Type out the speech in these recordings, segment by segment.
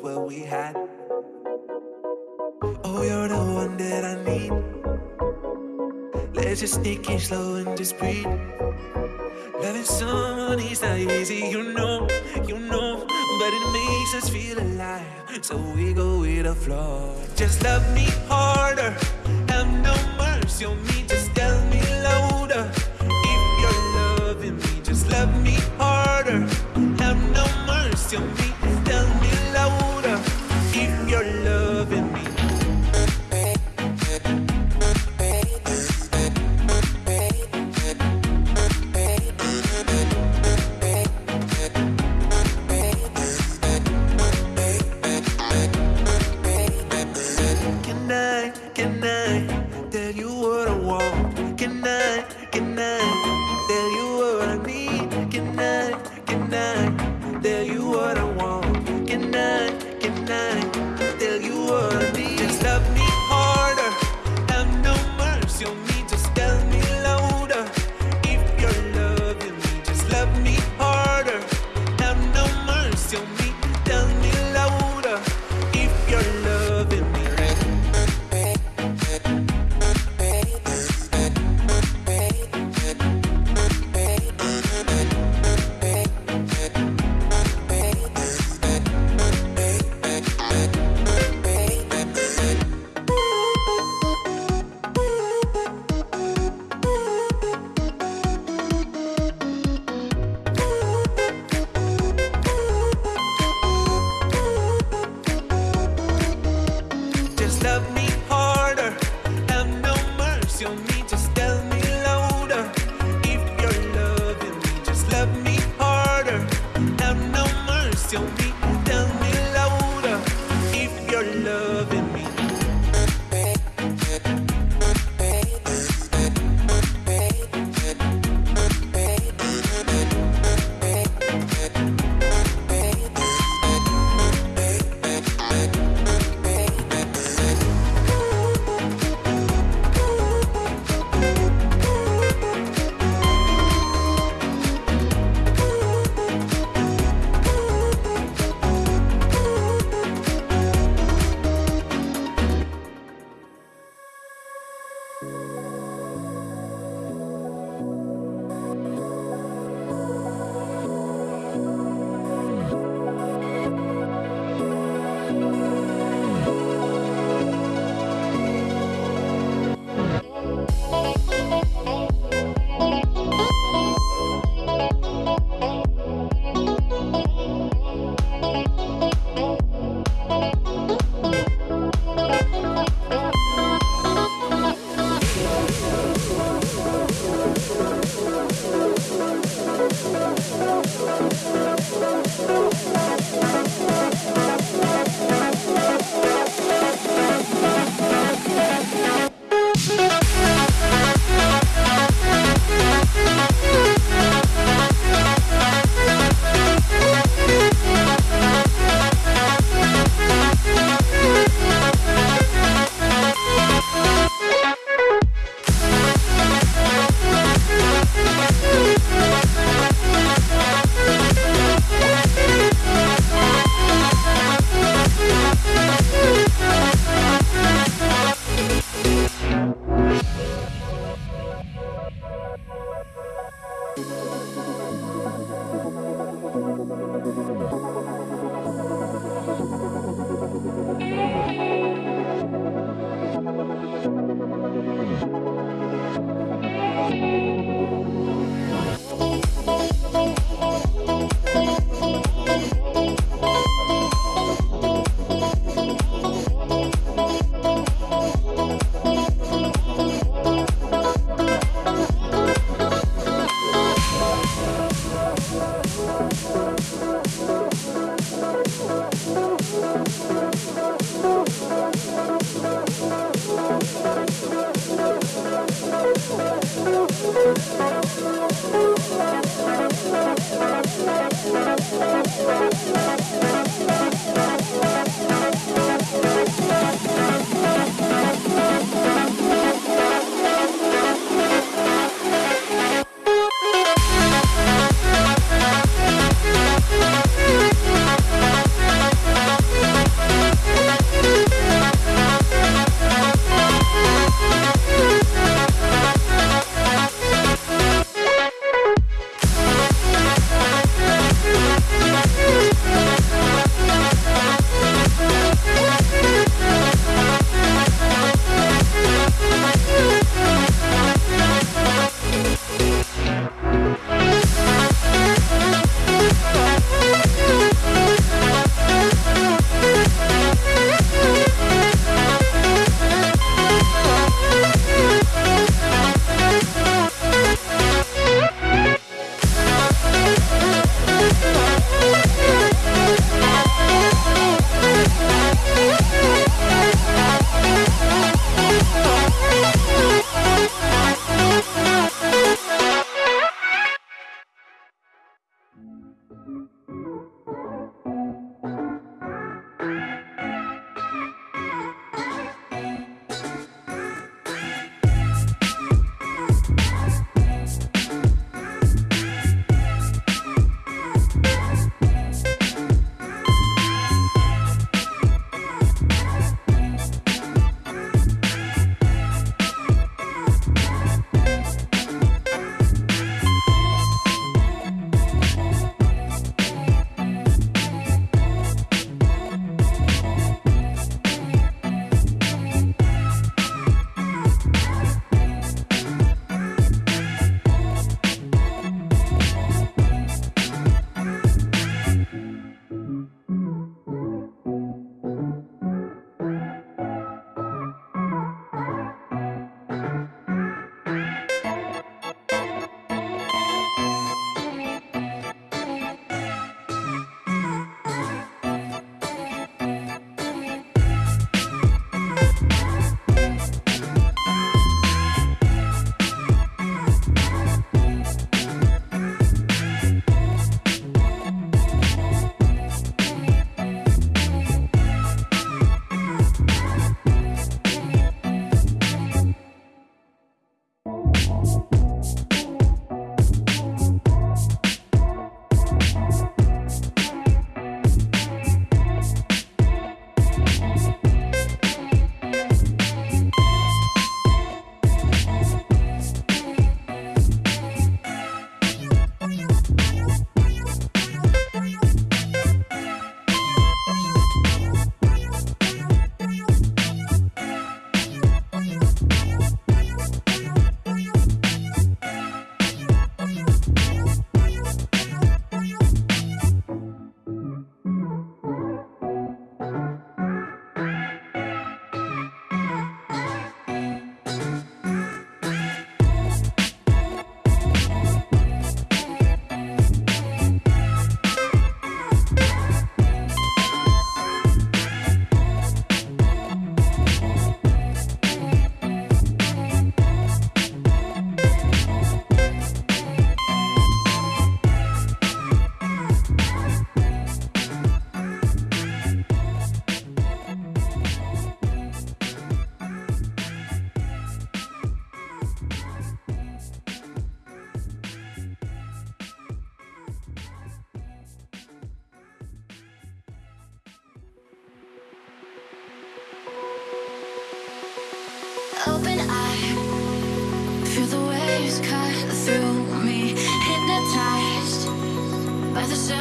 wanna what we had. Oh, you're the one that I need. Let's just take it slow and just breathe. Loving someone is not easy, you know, you know, but it makes us feel alive. So we go with the flow. Just love me harder, have no mercy on me.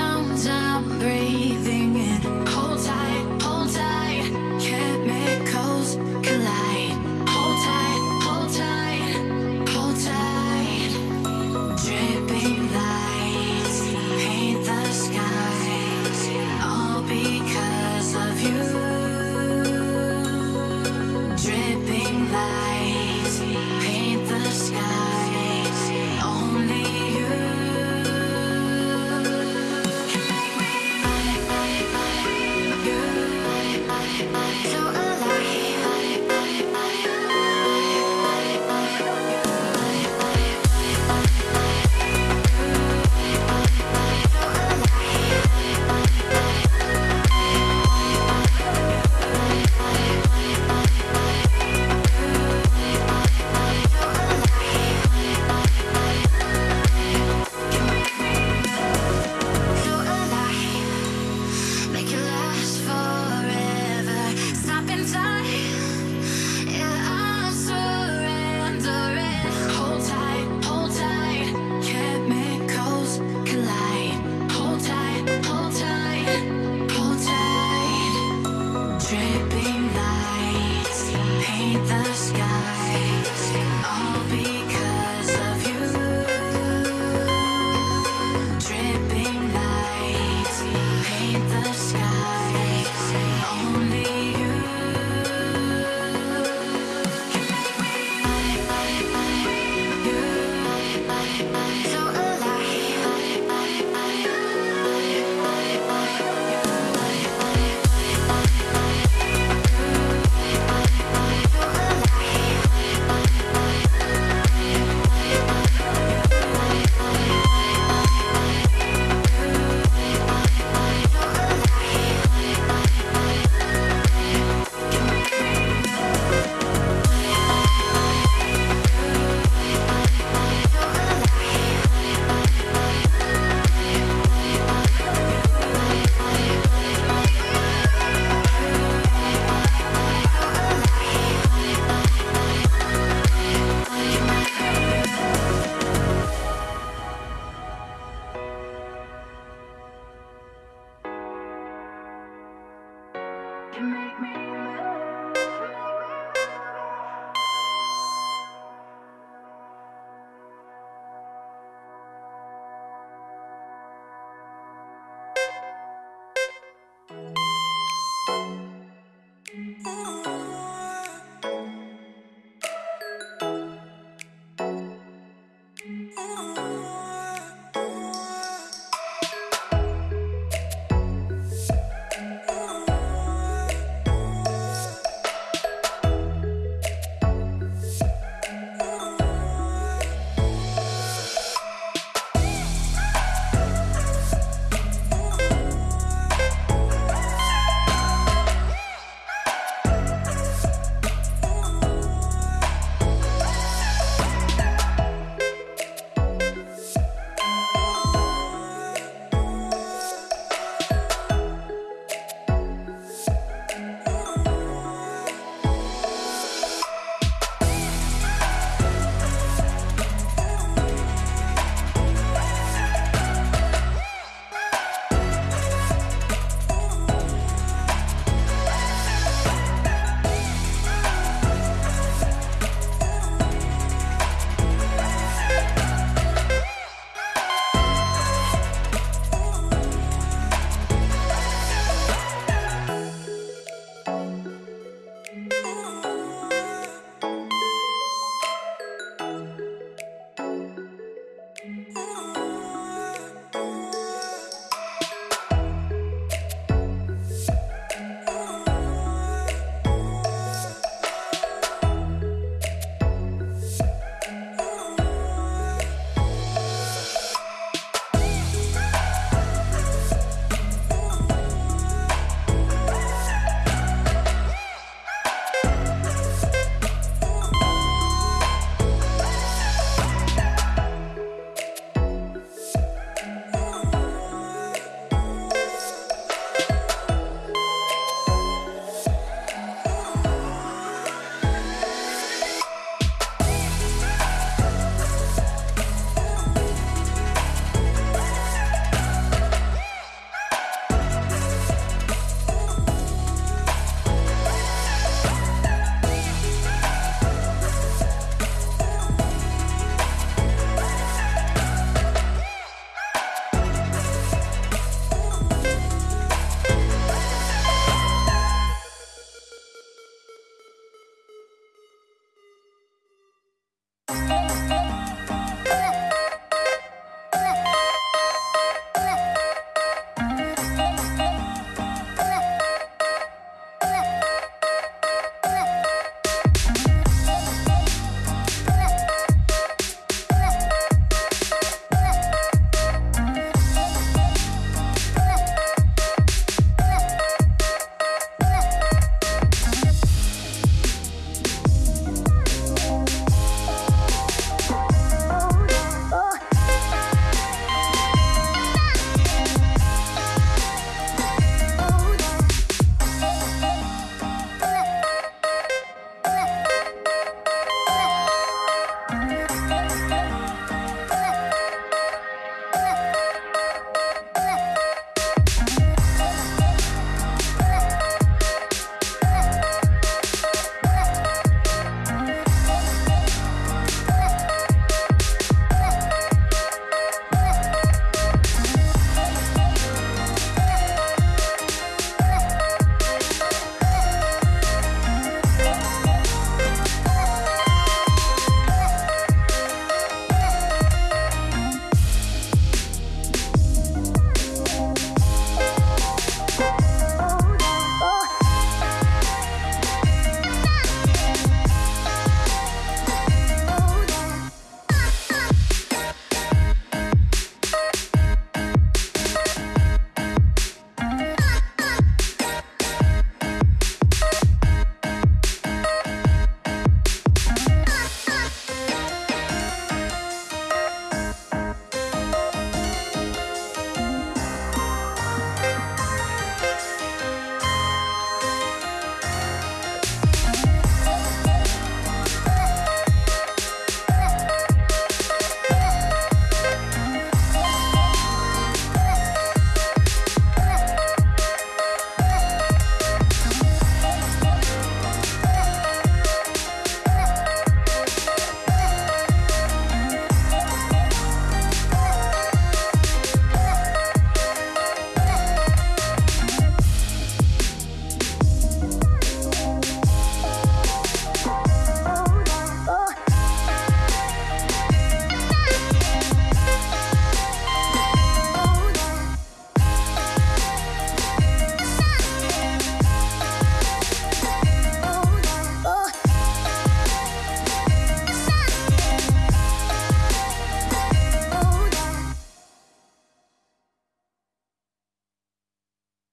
Sounds I'm breathing in. can make me